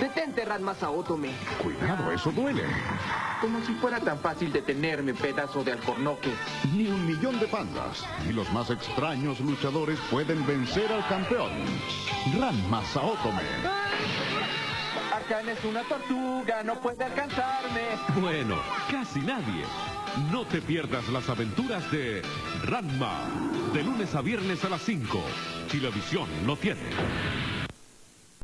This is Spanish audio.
Detente, Ranma Saotome. Cuidado, eso duele. Como si fuera tan fácil detenerme, pedazo de alcornoque. Ni un millón de pandas, ni los más extraños luchadores pueden vencer al campeón. Ranma Saotome. Akane es una tortuga, no puede alcanzarme. Bueno, casi nadie. No te pierdas las aventuras de Ranma. De lunes a viernes a las 5. Televisión lo tiene.